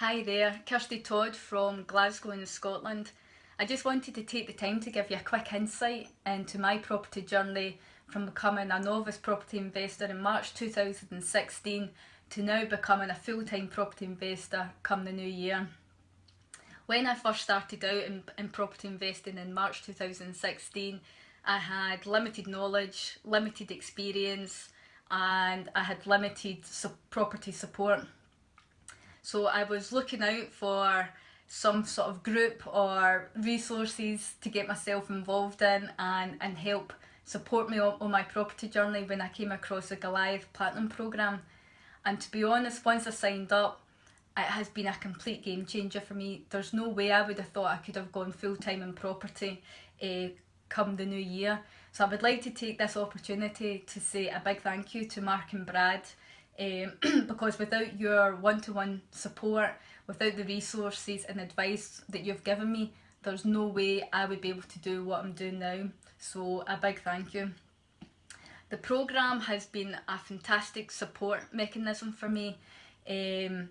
Hi there, Kirsty Todd from Glasgow in Scotland. I just wanted to take the time to give you a quick insight into my property journey from becoming a novice property investor in March 2016 to now becoming a full-time property investor come the new year. When I first started out in, in property investing in March 2016 I had limited knowledge, limited experience and I had limited su property support so I was looking out for some sort of group or resources to get myself involved in and, and help support me on, my property journey when I came across the Goliath Platinum Programme. And to be honest, once I signed up, it has been a complete game changer for me. There's no way I would have thought I could have gone full time in property uh, come the new year. So I would like to take this opportunity to say a big thank you to Mark and Brad um, because without your one-to-one -one support, without the resources and advice that you've given me, there's no way I would be able to do what I'm doing now. So a big thank you. The programme has been a fantastic support mechanism for me um,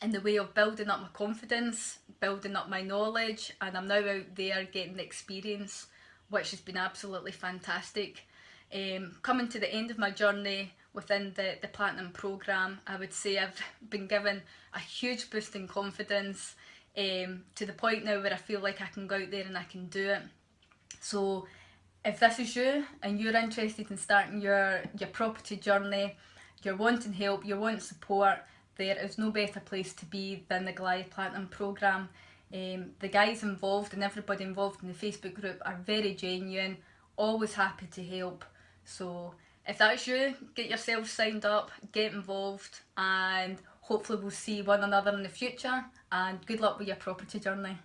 in the way of building up my confidence, building up my knowledge and I'm now out there getting the experience which has been absolutely fantastic. Um, coming to the end of my journey within the, the Platinum programme, I would say I've been given a huge boost in confidence um, to the point now where I feel like I can go out there and I can do it. So if this is you and you're interested in starting your, your property journey, you're wanting help, you're wanting support, there is no better place to be than the Goliath Platinum programme. Um, the guys involved and everybody involved in the Facebook group are very genuine, always happy to help. So if that's you, get yourself signed up, get involved and hopefully we'll see one another in the future and good luck with your property journey.